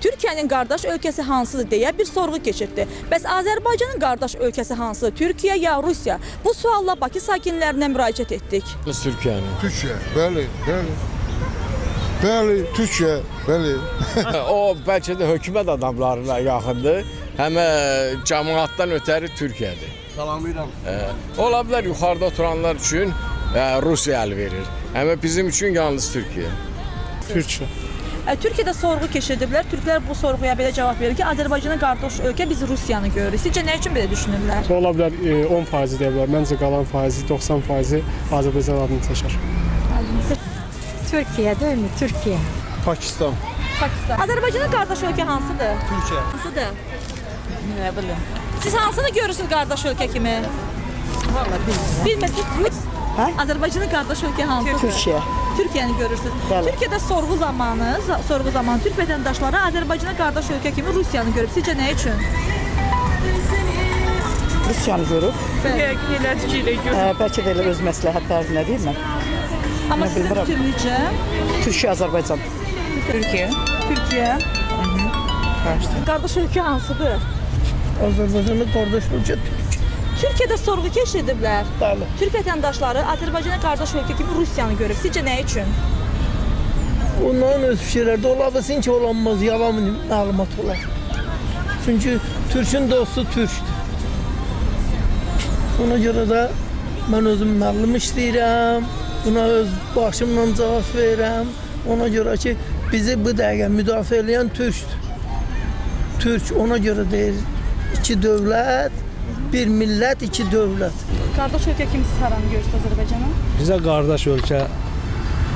Türkiyənin qardaş ölkəsi hansıdır deyə bir sorğu keçirdi. Bəs Azərbaycanın qardaş ölkəsi hansıdır? Türkiyə ya Rusiya? Bu sualla Bakı sakinlərinə müraciət etdik. Biz Türkiyənin. Türkiye, bəli, bəli. Bəli, Türkiye, bəli. o bəlkə də hökumət adamlarına yaxındır. Həm cəmaatdan ötəri Türkiyədir. Salamlayıram. Ə, ola bilər yuxarıda oturanlar üçün ə, Rusiya əl verir. Amma bizim üçün yalnız Türkiyə. Türkçe. Türkiyədə sorğu keçirdiblər. Türklər bu sorğuya belə cavab verir ki, Azərbaycana qardaş ölkə biz Rusiyanı görürük. Sizcə nə üçün belə düşünürlər? Ola bilər e, 10 faizi deyə bilər. Məncə qalan faizi 90 faizi Azərbaycan adını çəkər. Türkiye değil mi? Türkiye. Pakistan. Pakistan. Azərbaycana qardaş ölkə hansıdır? Türkiye. Hansıdır? Nə bilim. Siz hansını görürsünüz qardaş ölkə kimi? Vallahi bilmirəm. Bilmirsiniz? Hə? Azərbaycanın qardaş ölkə hansıdır? Türkiye. Türkiyəni görürsünüz. Bəli. Türkiyədə sorğu zamanı, za- sorğu zamanı Türk vətəndaşları Azərbaycana qardaş ölkə kimi Rusiyanı görüb. Sizcə nə üçün? Rusiyanı görüb. Elə fikirlə Ə, bəlkə də elə öz məsləhətlərinə deyil mi? Amma Nə sizin fikrinizcə Türkiyə, Azərbaycan. Türkiyə. Türkiyə. Qardaş ölkə hansıdır? Azərbaycanın qardaş ölkə Türkiyədə sorğu keçirdiblər. Bəli. Türk vətəndaşları Azərbaycana qardaş ölkə kimi Rusiyanı görüb. Sizcə nə üçün? Onların öz fikirləri də ola bilsin ki, olanmaz, yalan məlumat olar. Çünki Türkün dostu Türkdür. Ona görə də mən özüm müəllim işləyirəm. Buna öz başımla cavab verirəm. Ona görə ki, bizi bu dəqiqə müdafiə edən Türkdür. Türk ona görə deyir, iki dövlət, bir millət, iki dövlət. Qardaş ölkə kimi siz haranı görürsünüz Azərbaycana? Bizə qardaş ölkə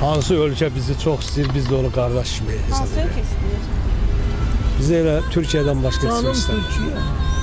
hansı ölkə bizi çox istəyir, biz də onu qardaş kimi hesab Hansı edirik. ölkə istəyir? Bizə elə Türkiyədən başqa heç nə Canım istəmir. Türkiyə.